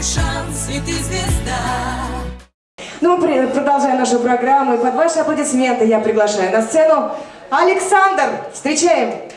твой шанс, и ты звезда. Ну, мы продолжаем нашу программу, и под ваши аплодисменты я приглашаю на сцену Александр. Встречаем!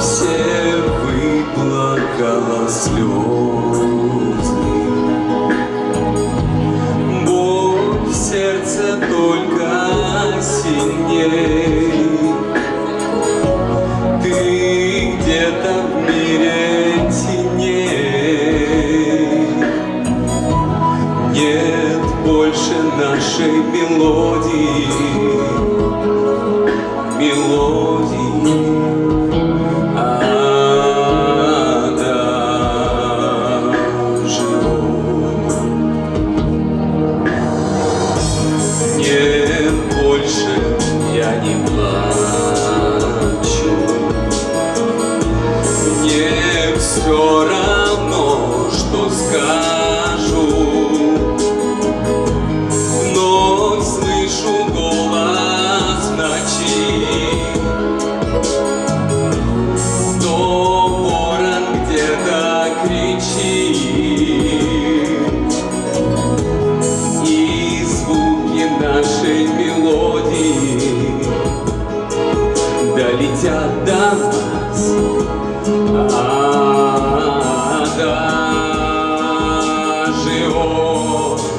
Все выплакала слезы. Боль в сердце только сильней. Ты где-то в мире теней. Нет больше нашей мелодии, долетят до нас. Адажио,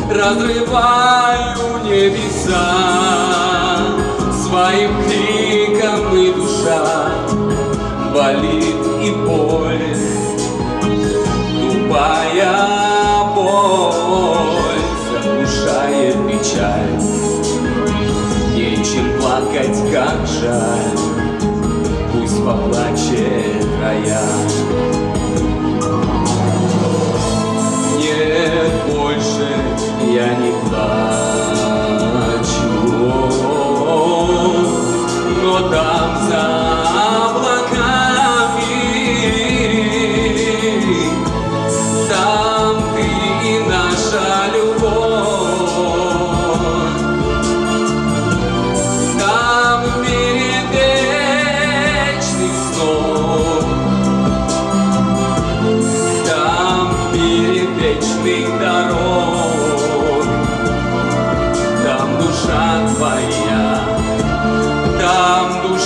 разрываю небеса своим криком и душа болит и боль, тупая боль заглушает печаль. Нечем плакать, как жаль, поплачет рояль. Нет, больше я не плачу,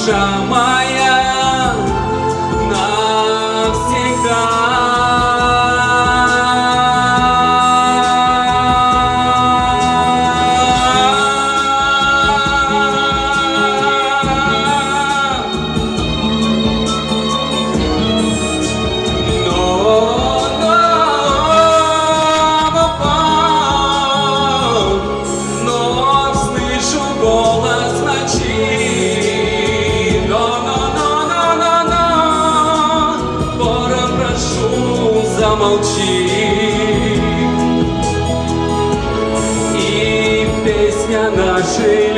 chama замолчи. И песня нашей